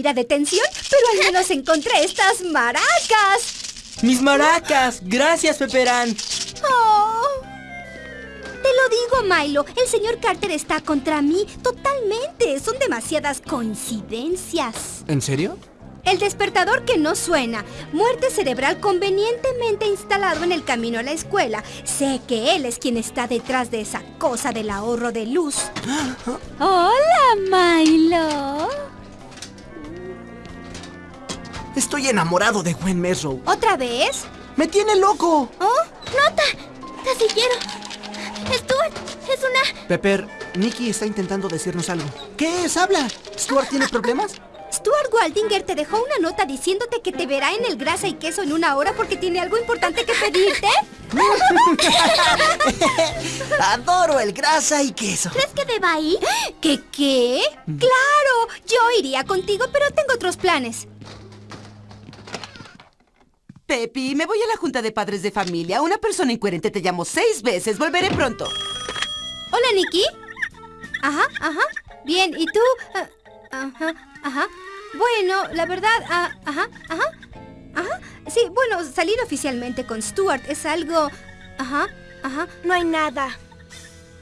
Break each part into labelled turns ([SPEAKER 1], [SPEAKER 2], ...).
[SPEAKER 1] ir a detención, pero al menos encontré estas maracas.
[SPEAKER 2] ¡Mis maracas! ¡Gracias, Peperán!
[SPEAKER 1] Oh. Te lo digo, Milo. El señor Carter está contra mí totalmente. Son demasiadas coincidencias.
[SPEAKER 2] ¿En serio?
[SPEAKER 1] El despertador que no suena. Muerte cerebral convenientemente instalado en el camino a la escuela. Sé que él es quien está detrás de esa cosa del ahorro de luz. Hola, Milo.
[SPEAKER 2] Estoy enamorado de Gwen Mesrow.
[SPEAKER 1] ¿Otra vez?
[SPEAKER 2] ¡Me tiene loco!
[SPEAKER 1] ¿Oh? ¡Nota! ¡Casillero! ¡Stuart! ¡Es una...
[SPEAKER 2] Pepper, Nicky está intentando decirnos algo. ¿Qué es? ¡Habla! ¿Stuart tiene problemas?
[SPEAKER 1] Stuart Waldinger te dejó una nota diciéndote que te verá en el grasa y queso en una hora porque tiene algo importante que pedirte.
[SPEAKER 2] Adoro el grasa y queso.
[SPEAKER 1] ¿Crees que deba ir? ¿Qué qué? Claro, yo iría contigo, pero tengo otros planes.
[SPEAKER 3] Pepi, me voy a la junta de padres de familia. Una persona incoherente te llamó seis veces. Volveré pronto.
[SPEAKER 1] Hola, Nikki. Ajá, ajá. Bien, ¿y tú? Ah, ajá, ajá. Bueno, la verdad, ah, ajá, ajá. Ajá. Sí, bueno, salir oficialmente con Stuart es algo... Ajá, ajá.
[SPEAKER 4] No hay nada.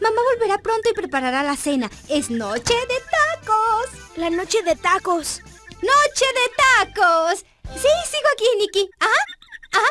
[SPEAKER 1] Mamá volverá pronto y preparará la cena. Es noche de tacos.
[SPEAKER 4] La noche de tacos.
[SPEAKER 1] ¡Noche de tacos! Sí, sigo aquí, Nikki. Ajá, ajá.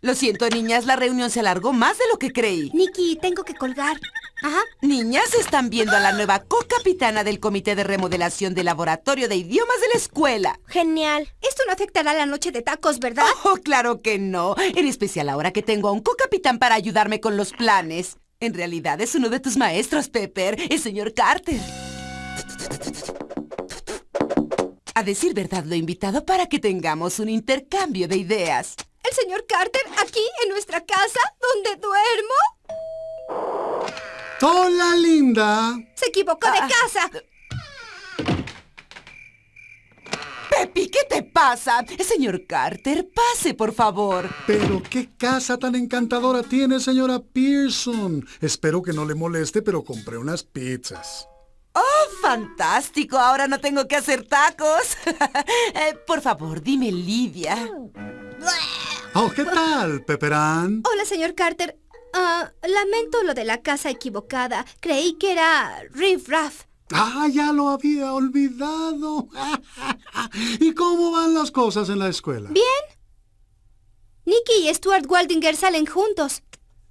[SPEAKER 3] Lo siento, niñas, la reunión se alargó más de lo que creí.
[SPEAKER 1] Nikki, tengo que colgar. Ajá.
[SPEAKER 3] Niñas, están viendo a la nueva co-capitana del Comité de Remodelación del Laboratorio de Idiomas de la escuela.
[SPEAKER 4] Genial.
[SPEAKER 1] Esto no afectará la noche de tacos, ¿verdad?
[SPEAKER 3] Oh, claro que no. En especial ahora que tengo a un co-capitán para ayudarme con los planes. En realidad es uno de tus maestros, Pepper, el señor Carter. A decir verdad, lo he invitado para que tengamos un intercambio de ideas.
[SPEAKER 1] ¿El señor Carter aquí, en nuestra casa, donde duermo?
[SPEAKER 5] ¡Hola, linda!
[SPEAKER 1] Se equivocó de
[SPEAKER 3] Ah.
[SPEAKER 1] casa.
[SPEAKER 3] Pepi, ¿qué te pasa? Señor Carter, pase, por favor.
[SPEAKER 5] Pero qué casa tan encantadora tiene, señora Pearson. Espero que no le moleste, pero compré unas pizzas.
[SPEAKER 3] ¡Oh, fantástico! Ahora no tengo que hacer tacos. Eh, por favor, dime Lidia.
[SPEAKER 5] Oh, ¿qué tal, Peperán?
[SPEAKER 1] Hola, señor Carter. Ah, lamento lo de la casa equivocada. Creí que era Riff Raff.
[SPEAKER 5] Ah, ya lo había olvidado. ¿Y cómo van las cosas en la escuela?
[SPEAKER 1] ¿Bien? Nicky y Stuart Waldinger salen juntos.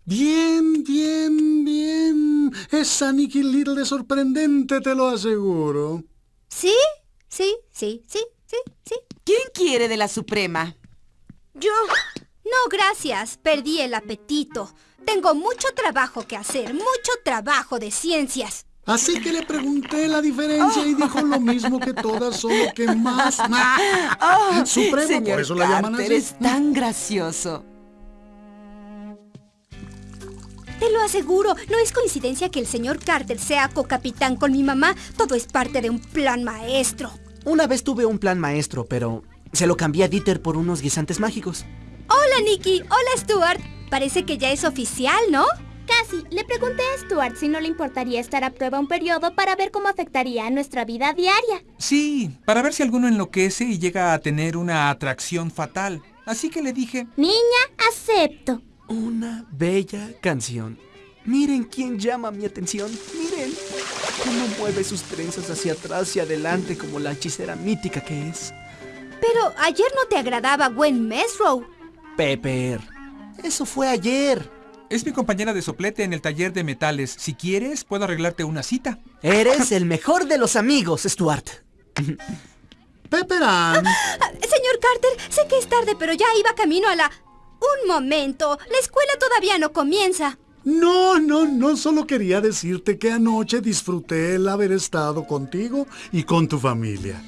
[SPEAKER 5] Bien, bien, bien. Esa Nicky Little es sorprendente, te lo aseguro.
[SPEAKER 1] ¿Sí? Sí, sí, sí, sí, sí.
[SPEAKER 3] ¿Quién quiere de la Suprema?
[SPEAKER 4] Yo.
[SPEAKER 1] No, gracias. Perdí el apetito. Tengo mucho trabajo que hacer, mucho trabajo de ciencias.
[SPEAKER 5] Así que le pregunté la diferencia y dijo lo mismo que todas, solo que más.
[SPEAKER 3] Oh,
[SPEAKER 5] Suprema,
[SPEAKER 3] señor
[SPEAKER 5] por eso la llaman así.
[SPEAKER 3] es tan gracioso.
[SPEAKER 1] Te lo aseguro, no es coincidencia que el señor Carter sea cocapitán con mi mamá. Todo es parte de un plan maestro.
[SPEAKER 2] Una vez tuve un plan maestro, pero se lo cambié a Dieter por unos guisantes mágicos.
[SPEAKER 1] Hola, Nicky. Hola, Stuart. Parece que ya es oficial, ¿no?
[SPEAKER 6] Casi, le pregunté a Stuart si no le importaría estar a prueba un periodo para ver cómo afectaría a nuestra vida diaria.
[SPEAKER 7] Sí, para ver si alguno enloquece y llega a tener una atracción fatal. Así que le dije,
[SPEAKER 6] Niña, acepto.
[SPEAKER 2] Una bella canción. Miren quién llama mi atención. Miren cómo mueve sus trenzas hacia atrás y adelante como la hechicera mítica que es.
[SPEAKER 1] Pero ayer no te agradaba Gwen Mesrow.
[SPEAKER 2] Pepper. Eso fue ayer.
[SPEAKER 7] es mi compañera de soplete en el taller de metales. Si quieres, puedo arreglarte una cita.
[SPEAKER 2] Eres el mejor de los amigos, Stuart.
[SPEAKER 5] Peperán.
[SPEAKER 1] Ah, Señor Carter, sé que es tarde, pero ya iba camino a la... Un momento, la escuela todavía no comienza.
[SPEAKER 5] No, no, no, solo quería decirte que anoche disfruté el haber estado contigo y con tu familia.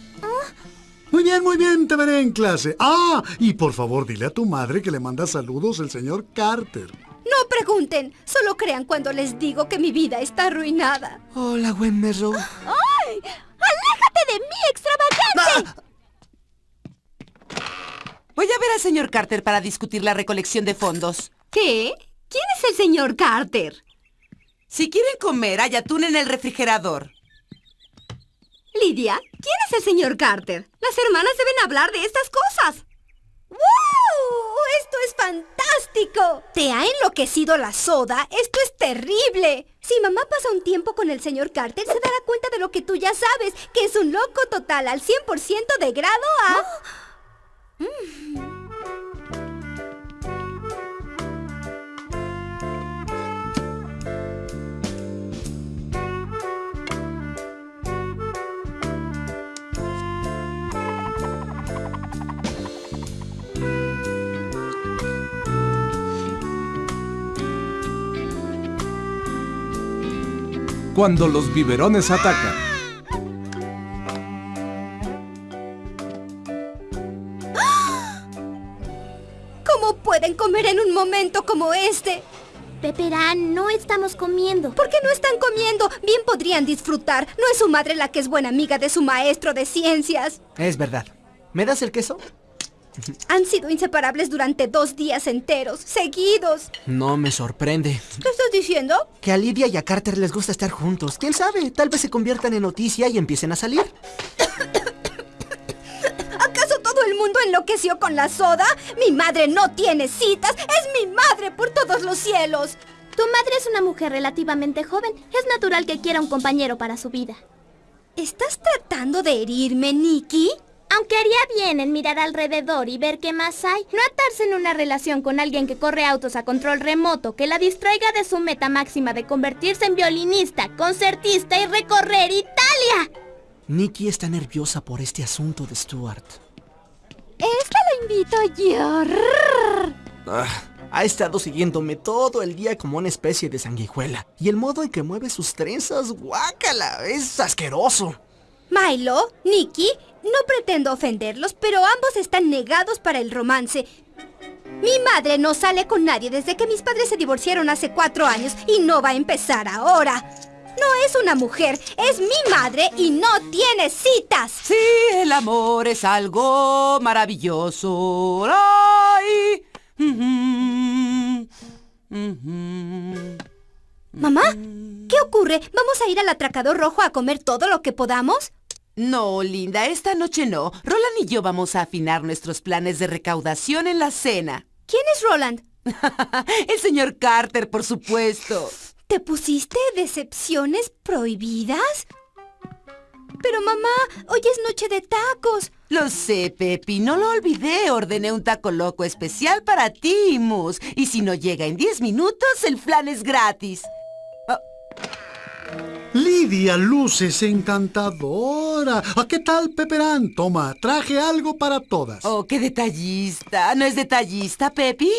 [SPEAKER 5] Muy bien, muy bien, te veré en clase. Ah, y por favor dile a tu madre que le manda saludos el señor Carter.
[SPEAKER 1] No pregunten, solo crean cuando les digo que mi vida está arruinada.
[SPEAKER 2] Hola, Gwen Mesrow.
[SPEAKER 1] ¡Ay! ¡Aléjate de mí, extravagante!
[SPEAKER 3] Voy a ver al señor Carter para discutir la recolección de fondos.
[SPEAKER 1] ¿Qué? ¿Quién es el señor Carter?
[SPEAKER 3] Si quieren comer, hay atún en el refrigerador.
[SPEAKER 8] Lidia, ¿quién es el señor Carter? Las hermanas deben hablar de estas cosas.
[SPEAKER 1] ¡Wow! ¡Esto es fantástico! ¿Te ha enloquecido la soda? ¡Esto es terrible! Si mamá pasa un tiempo con el señor Carter, se dará cuenta de lo que tú ya sabes, que es un loco total al 100% de grado a...
[SPEAKER 9] Cuando los biberones atacan.
[SPEAKER 1] ¿Cómo pueden comer en un momento como este?
[SPEAKER 6] Peperán, no estamos comiendo.
[SPEAKER 1] ¿Por qué no están comiendo? Bien podrían disfrutar. No es su madre la que es buena amiga de su maestro de ciencias.
[SPEAKER 2] Es verdad. ¿Me das el queso?
[SPEAKER 1] Han sido inseparables durante dos días enteros, seguidos.
[SPEAKER 2] No me sorprende.
[SPEAKER 1] ¿Qué estás diciendo?
[SPEAKER 2] Que a Lidia y a Carter les gusta estar juntos. ¿Quién sabe? Tal vez se conviertan en noticia y empiecen a salir.
[SPEAKER 1] ¿Acaso todo el mundo enloqueció con la soda? Mi madre no tiene citas. Es mi madre por todos los cielos.
[SPEAKER 6] Tu madre es una mujer relativamente joven. Es natural que quiera un compañero para su vida.
[SPEAKER 1] ¿Estás tratando de herirme, Nikki?
[SPEAKER 6] Aunque haría bien en mirar alrededor y ver qué más hay, no atarse en una relación con alguien que corre autos a control remoto que la distraiga de su meta máxima de convertirse en violinista, concertista y recorrer Italia.
[SPEAKER 2] Nikki está nerviosa por este asunto de Stuart.
[SPEAKER 1] Esta la invito yo.
[SPEAKER 2] Ah, ha estado siguiéndome todo el día como una especie de sanguijuela. Y el modo en que mueve sus trenzas, guácala, es asqueroso.
[SPEAKER 1] Milo, Nikki, no pretendo ofenderlos, pero ambos están negados para el romance. Mi madre no sale con nadie desde que mis padres se divorciaron hace cuatro años y no va a empezar ahora. No es una mujer, es mi madre y no tiene citas.
[SPEAKER 3] Sí, el amor es algo maravilloso. ¡Ay!
[SPEAKER 1] Mamá, ¿qué ocurre? ¿Vamos a ir al atracador rojo a comer todo lo que podamos?
[SPEAKER 3] No, linda, esta noche no. Roland y yo vamos a afinar nuestros planes de recaudación en la cena.
[SPEAKER 1] ¿Quién es Roland?
[SPEAKER 3] El señor Carter, por supuesto.
[SPEAKER 1] ¿Te pusiste decepciones prohibidas? Pero mamá, hoy es noche de tacos.
[SPEAKER 3] Lo sé, Pepi, no lo olvidé. Ordené un taco loco especial para ti, Mus. Y si no llega en 10 minutos, el flan es gratis.
[SPEAKER 5] Lidia luces encantadora. ¿A qué tal, Peperán? Toma, traje algo para todas.
[SPEAKER 3] Oh, qué detallista. ¿No es detallista, Pepi?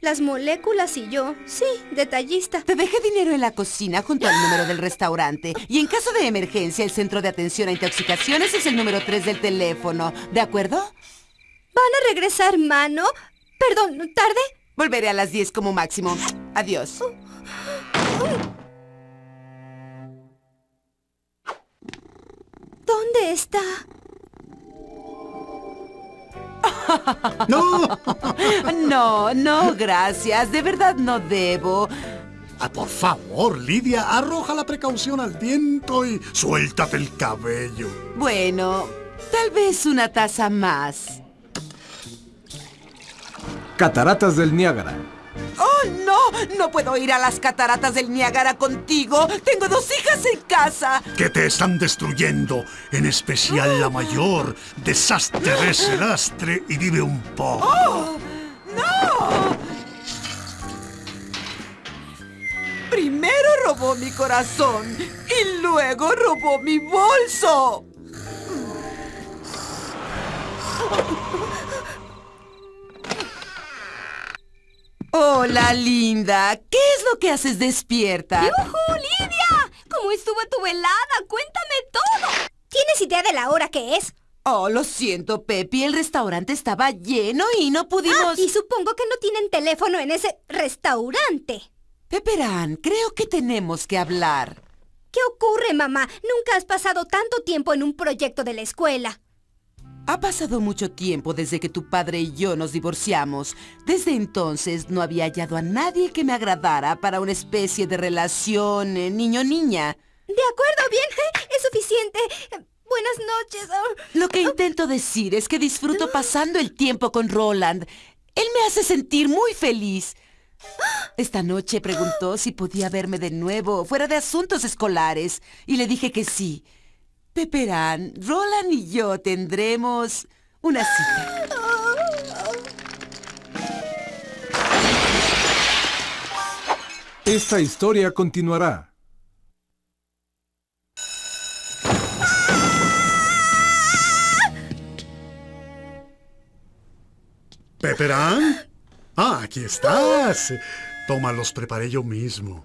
[SPEAKER 1] Las moléculas y yo. Sí, detallista.
[SPEAKER 3] Te dejé dinero en la cocina junto al número del restaurante. Y en caso de emergencia, el centro de atención a intoxicaciones es el número 3 del teléfono. ¿De acuerdo?
[SPEAKER 1] ¿Van a regresar mano? Perdón, ¿tarde?
[SPEAKER 3] Volveré a las 10 como máximo. Adiós.
[SPEAKER 1] ¿Dónde está?
[SPEAKER 5] ¡No!
[SPEAKER 3] No, no, gracias. De verdad no debo.
[SPEAKER 5] Ah, por favor, Lidia, arroja la precaución al viento y suéltate el cabello.
[SPEAKER 3] Bueno, tal vez una taza más.
[SPEAKER 9] Cataratas del Niágara.
[SPEAKER 3] ¡Oh, no! Puedo ir a las cataratas del Niágara contigo. Tengo dos hijas en casa.
[SPEAKER 5] Que te están destruyendo, en especial la mayor. Desastre de ese lastre y vive un poco.
[SPEAKER 3] ¡Oh! ¡No! Primero robó mi corazón y luego robó mi bolso. Hola, linda. ¿Qué es lo que haces despierta?
[SPEAKER 8] ¡Yujú, Lidia! ¿Cómo estuvo tu velada? Cuéntame todo.
[SPEAKER 1] ¿Tienes idea de la hora que es?
[SPEAKER 3] Oh, lo siento, Pepi. El restaurante estaba lleno y no
[SPEAKER 1] Ah,
[SPEAKER 3] pudimos...
[SPEAKER 1] y supongo que no tienen teléfono en ese restaurante.
[SPEAKER 3] Peperán, creo que tenemos que hablar.
[SPEAKER 1] ¿Qué ocurre, mamá? Nunca has pasado tanto tiempo en un proyecto de la escuela.
[SPEAKER 3] Ha pasado mucho tiempo desde que tu padre y yo nos divorciamos. Desde entonces no había hallado a nadie que me agradara para una especie de relación eh, niño-niña.
[SPEAKER 1] De acuerdo, bien. Es suficiente. buenas noches. Oh.
[SPEAKER 3] Lo que intento decir es que disfruto pasando el tiempo con Roland. Él me hace sentir muy feliz. Esta noche preguntó si podía verme de nuevo, fuera de asuntos escolares, y le dije que sí. Peperán, Roland y yo tendremos una cita.
[SPEAKER 9] Esta historia continuará.
[SPEAKER 5] ¿Peperán? Ah, aquí estás. Toma, los preparé yo mismo.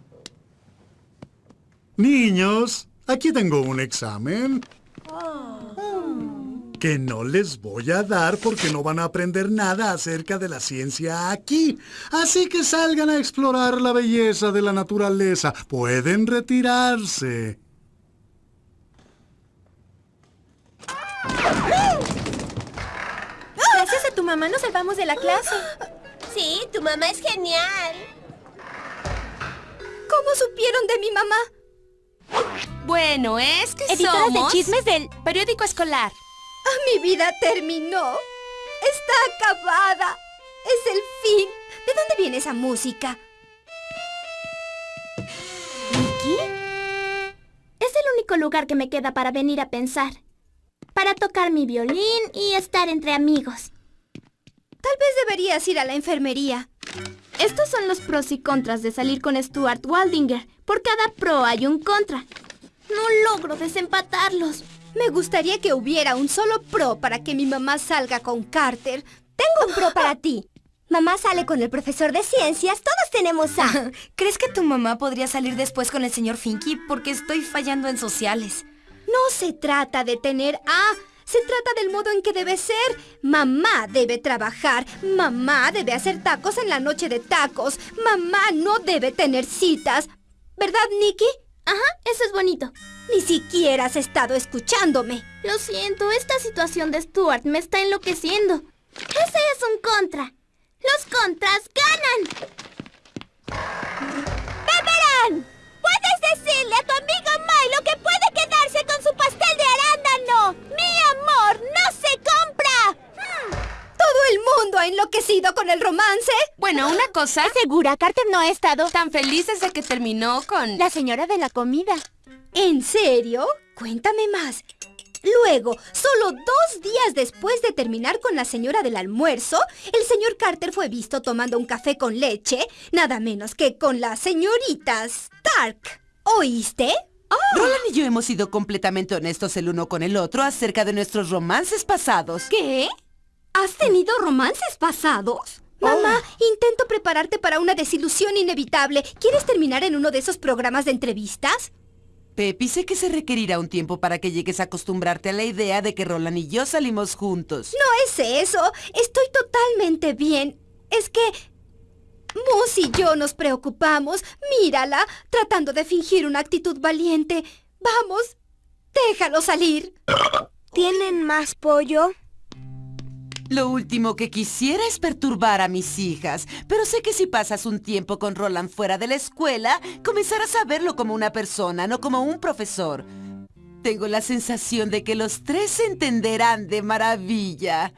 [SPEAKER 5] Niños, aquí tengo un examen. Que no les voy a dar porque no van a aprender nada acerca de la ciencia aquí. Así que salgan a explorar la belleza de la naturaleza. Pueden retirarse.
[SPEAKER 6] Gracias a tu mamá nos salvamos de la clase.
[SPEAKER 10] Sí, tu mamá es genial.
[SPEAKER 1] ¿Cómo supieron de mi mamá?
[SPEAKER 6] Bueno, es que
[SPEAKER 10] Editoras
[SPEAKER 6] somos...
[SPEAKER 10] de chismes
[SPEAKER 6] del periódico escolar.
[SPEAKER 1] Ah, mi vida terminó. Está acabada. Es el fin. ¿De dónde viene esa música?
[SPEAKER 6] ¿Nicky? Es el único lugar que me queda para venir a pensar. Para tocar mi violín y estar entre amigos.
[SPEAKER 1] Tal vez deberías ir a la enfermería.
[SPEAKER 6] Estos son los pros y contras de salir con Stuart Waldinger. Por cada pro hay un contra. No logro desempatarlos.
[SPEAKER 1] Me gustaría que hubiera un solo pro para que mi mamá salga con Carter.
[SPEAKER 4] Tengo un pro para ti. Mamá sale con el profesor de ciencias, todos tenemos A.
[SPEAKER 8] ¿Crees que tu mamá podría salir después con el señor Finky? Porque estoy fallando en sociales.
[SPEAKER 1] No se trata de tener A. Se trata del modo en que debe ser. Mamá debe trabajar. Mamá debe hacer tacos en la noche de tacos. Mamá no debe tener citas. ¿Verdad, Nicky?
[SPEAKER 6] Ajá, eso es bonito.
[SPEAKER 1] Ni siquiera has estado escuchándome.
[SPEAKER 6] Lo siento, esta situación de Stuart me está enloqueciendo. Ese es un contra. Los contras ganan.
[SPEAKER 10] ¡Peperán! ¿Puedes decirle a tu amigo Milo que puede quedarse con su pastel de arándano? ¡Mi amor no se compra!
[SPEAKER 1] ¿Todo el mundo ha enloquecido con el romance?
[SPEAKER 8] Bueno, una cosa...
[SPEAKER 10] ¿Segura? Carter no ha estado
[SPEAKER 8] Tan feliz desde que terminó con...
[SPEAKER 10] la señora de la comida.
[SPEAKER 1] ¿En serio? Cuéntame más. Luego, solo dos días después de terminar con la señora del almuerzo, el señor Carter fue visto tomando un café con leche, nada menos que con la señorita Stark. ¿Oíste?
[SPEAKER 3] Roland y yo hemos sido completamente honestos el uno con el otro acerca de nuestros romances pasados.
[SPEAKER 8] ¿Qué? ¿Has tenido romances pasados?
[SPEAKER 1] Mamá, intento prepararte para una desilusión inevitable. ¿Quieres terminar en uno de esos programas de entrevistas?
[SPEAKER 3] Pepi, sé que se requerirá un tiempo para que llegues a acostumbrarte a la idea de que Roland y yo salimos juntos.
[SPEAKER 1] No es eso. Estoy totalmente bien. Es que... Moose y yo nos preocupamos. Mírala, tratando de fingir una actitud valiente. Vamos, déjalo salir.
[SPEAKER 4] ¿Tienen más pollo?
[SPEAKER 3] Lo último que quisiera es perturbar a mis hijas, pero sé que si pasas un tiempo con Roland fuera de la escuela, comenzarás a verlo como una persona, no como un profesor. Tengo la sensación de que los tres se entenderán de maravilla.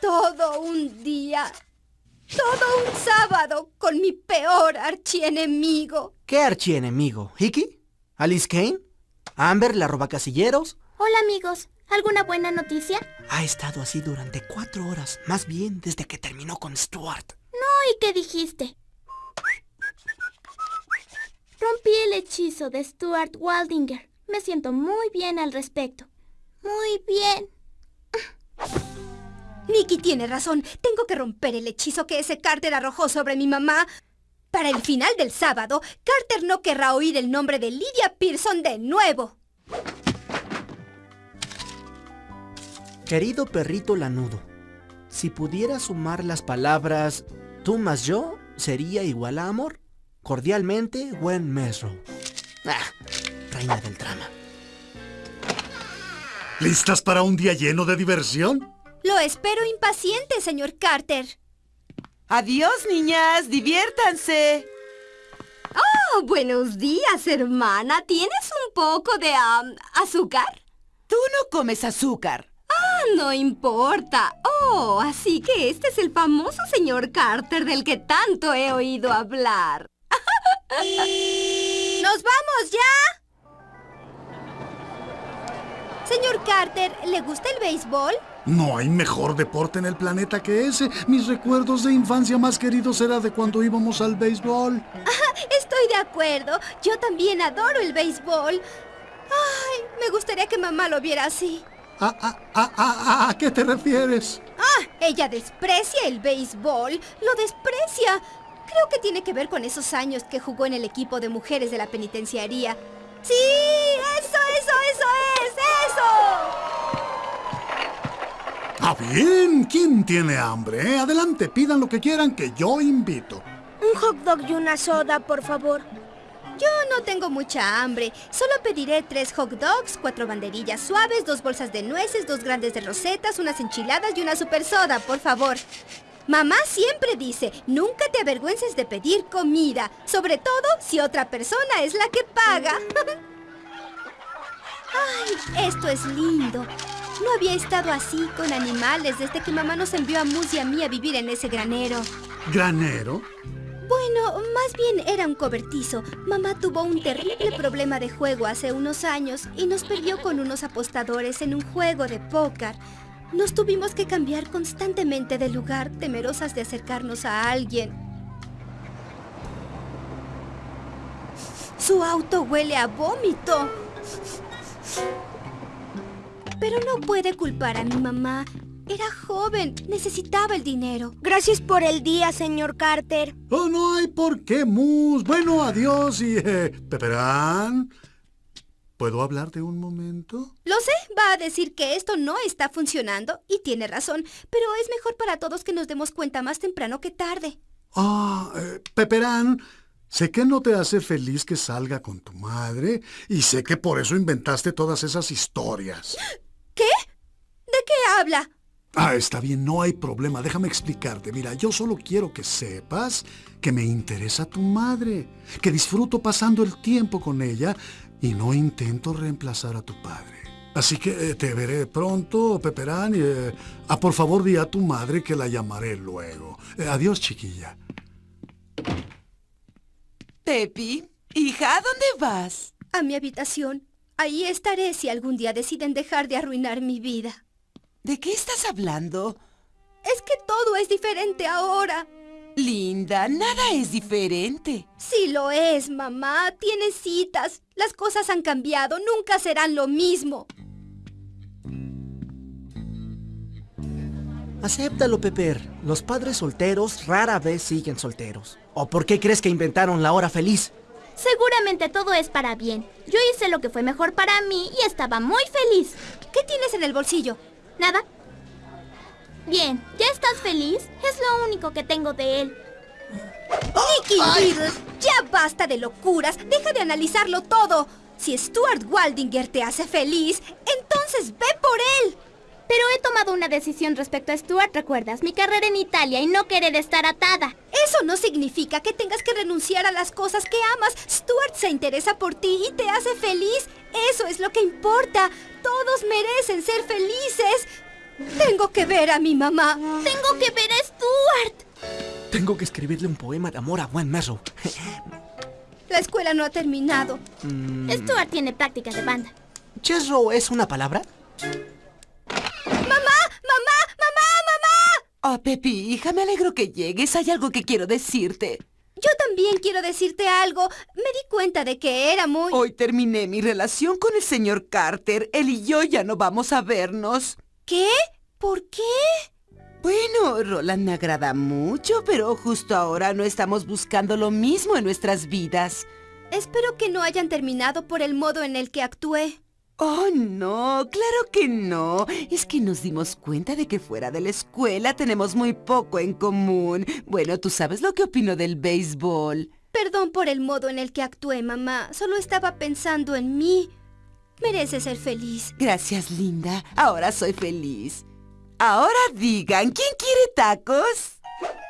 [SPEAKER 1] Todo un día. Todo un sábado con mi peor archienemigo.
[SPEAKER 2] ¿Qué archienemigo? ¿Hickey? ¿Alice Kane? ¿Amber la robacasilleros?
[SPEAKER 6] Hola amigos, ¿alguna buena noticia?
[SPEAKER 2] Ha estado así durante cuatro horas, más bien desde que terminó con Stuart.
[SPEAKER 6] No, ¿y qué dijiste? Rompí el hechizo de Stuart Waldinger. Me siento muy bien al respecto. Muy bien.
[SPEAKER 1] Nicky tiene razón. Tengo que romper el hechizo que ese Carter arrojó sobre mi mamá. Para el final del sábado, Carter no querrá oír el nombre de Lydia Pearson de nuevo.
[SPEAKER 2] Querido perrito lanudo, si pudiera sumar las palabras tú más yo, sería igual a amor. Cordialmente, Gwen Mesrow. Ah, reina del drama.
[SPEAKER 5] ¿Listas para un día lleno de diversión?
[SPEAKER 1] Lo espero impaciente, señor Carter.
[SPEAKER 3] Adiós, niñas, diviértanse.
[SPEAKER 8] Oh, buenos días, hermana. ¿Tienes un poco de azúcar?
[SPEAKER 3] Tú no comes azúcar.
[SPEAKER 8] Ah, no importa. Oh, así que este es el famoso señor Carter del que tanto he oído hablar.
[SPEAKER 1] ¡Nos vamos ya! Señor Carter, ¿le gusta el béisbol?
[SPEAKER 5] No hay mejor deporte en el planeta que ese. Mis recuerdos de infancia más queridos eran de cuando íbamos al béisbol.
[SPEAKER 1] Estoy de acuerdo. Yo también adoro el béisbol. Ay, me gustaría que mamá lo viera así.
[SPEAKER 5] ¿A, a, a, a, a qué te refieres?
[SPEAKER 1] Ah, ella desprecia el béisbol. Lo desprecia. Creo que tiene que ver con esos años que jugó en el equipo de mujeres de la penitenciaría. ¡Sí! ¡Eso, eso, eso es! ¡Eso!
[SPEAKER 5] Ah, bien. ¿Quién tiene hambre? eh? Adelante, pidan lo que quieran que yo invito.
[SPEAKER 10] Un hot dog y una soda, por favor.
[SPEAKER 1] Yo no tengo mucha hambre. Solo pediré tres hot dogs, cuatro banderillas suaves, dos bolsas de nueces, dos grandes de rosetas, unas enchiladas y una super soda, por favor. Mamá siempre dice, nunca te avergüences de pedir comida, sobre todo si otra persona es la que paga. Ay, esto es lindo. No había estado así con animales desde que mamá nos envió a Mus y a mí a vivir en ese granero.
[SPEAKER 5] ¿Granero?
[SPEAKER 1] Bueno, más bien era un cobertizo. Mamá tuvo un terrible problema de juego hace unos años y nos perdió con unos apostadores en un juego de póker. Nos tuvimos que cambiar constantemente de lugar, temerosas de acercarnos a alguien. Su auto huele a vómito. Pero no puede culpar a mi mamá. Era joven, necesitaba el dinero.
[SPEAKER 10] Gracias por el día, señor Carter.
[SPEAKER 5] Oh, no hay por qué, Mus. Bueno, adiós y... Eh, Peperán. ¿Puedo hablarte un momento?
[SPEAKER 1] Lo sé, va a decir que esto no está funcionando y tiene razón, pero es mejor para todos que nos demos cuenta más temprano que tarde.
[SPEAKER 5] Ah, eh, Peperán, sé que no te hace feliz que salga con tu madre y sé que por eso inventaste todas esas historias.
[SPEAKER 1] ¿Qué? ¿De qué habla?
[SPEAKER 5] Ah, está bien, no hay problema. Déjame explicarte. Mira, yo solo quiero que sepas que me interesa tu madre, que disfruto pasando el tiempo con ella y no intento reemplazar a tu padre. Así que eh, te veré pronto, Peperán, y eh, ah, por favor di a tu madre que la llamaré luego. Eh, adiós, chiquilla.
[SPEAKER 3] Pepi, hija, ¿a dónde vas?
[SPEAKER 1] A mi habitación. Ahí estaré si algún día deciden dejar de arruinar mi vida.
[SPEAKER 3] ¿De qué estás hablando?
[SPEAKER 1] Es que todo es diferente ahora.
[SPEAKER 3] Linda, nada es diferente.
[SPEAKER 1] Sí lo es, mamá. Tienes citas. Las cosas han cambiado. Nunca serán lo mismo.
[SPEAKER 2] Acéptalo, Pepper. Los padres solteros rara vez siguen solteros. ¿O por qué crees que inventaron la hora feliz?
[SPEAKER 6] Seguramente todo es para bien. Yo hice lo que fue mejor para mí y estaba muy feliz.
[SPEAKER 1] ¿Qué tienes en el bolsillo?
[SPEAKER 6] Nada. Bien, ¿ya estás feliz? Es lo único que tengo de él.
[SPEAKER 1] Nicky Riddle, ya basta de locuras. Deja de analizarlo todo. Si Stuart Waldinger te hace feliz, entonces ve por él.
[SPEAKER 6] Pero he tomado una decisión respecto a Stuart, ¿recuerdas? Mi carrera en Italia y no querer estar atada.
[SPEAKER 1] Eso no significa que tengas que renunciar a las cosas que amas. Stuart se interesa por ti y te hace feliz. Eso es lo que importa. Todos merecen ser felices. Tengo que ver a mi mamá.
[SPEAKER 6] Tengo que ver a Stuart.
[SPEAKER 2] Tengo que escribirle un poema de amor a Gwen Merrow.
[SPEAKER 1] La escuela no ha terminado.
[SPEAKER 2] Mm,
[SPEAKER 6] Stuart tiene práctica de banda.
[SPEAKER 2] ¿Chesro es una palabra?
[SPEAKER 1] ¡Mamá! ¡Mamá! ¡Mamá! ¡Mamá!
[SPEAKER 3] Oh, Pepi, hija, me alegro que llegues. Hay algo que quiero decirte.
[SPEAKER 1] Yo también quiero decirte algo. Me di cuenta de que era muy...
[SPEAKER 3] Hoy terminé mi relación con el señor Carter. Él y yo ya no vamos a vernos.
[SPEAKER 1] ¿Qué? ¿Por qué?
[SPEAKER 3] Bueno, Roland me agrada mucho, pero justo ahora no estamos buscando lo mismo en nuestras vidas.
[SPEAKER 1] Espero que no hayan terminado por el modo en el que actué.
[SPEAKER 3] Oh, no, claro que no. Es que nos dimos cuenta de que fuera de la escuela tenemos muy poco en común. Bueno, tú sabes lo que opino del béisbol.
[SPEAKER 1] Perdón por el modo en el que actué, mamá. Solo estaba pensando en mí. Mereces ser feliz.
[SPEAKER 3] Gracias, linda. Ahora soy feliz. Ahora digan, ¿quién quiere tacos?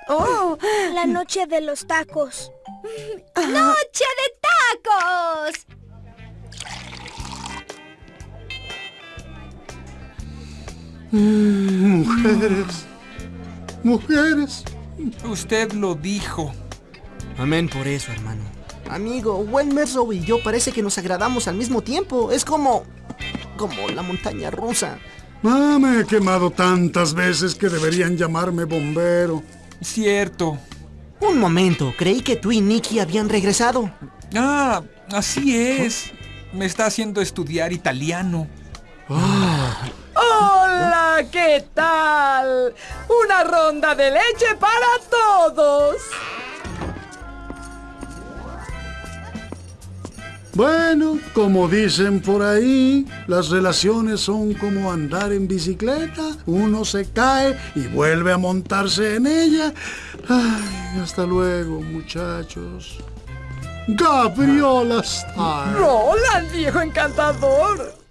[SPEAKER 3] Oh,
[SPEAKER 10] La noche de los tacos.
[SPEAKER 1] ¡Noche de tacos!
[SPEAKER 5] Mm, mujeres. Mujeres.
[SPEAKER 7] Usted lo dijo.
[SPEAKER 2] Amén por eso, hermano. Amigo, Gwen Mesrow y yo parece que nos agradamos al mismo tiempo. Es como... como la montaña rusa.
[SPEAKER 5] Ah, me he quemado tantas veces que deberían llamarme bombero.
[SPEAKER 7] Cierto.
[SPEAKER 2] Un momento, creí que tú y Nicky habían regresado.
[SPEAKER 7] Ah, así es. Me está haciendo estudiar italiano.
[SPEAKER 11] ¡Hola! ¿Qué tal? Una ronda de leche para todos.
[SPEAKER 5] Bueno, como dicen por ahí, las relaciones son como andar en bicicleta. Uno se cae y vuelve a montarse en ella. Ay, hasta luego, muchachos. Gabriola Star.
[SPEAKER 11] Roland, viejo encantador.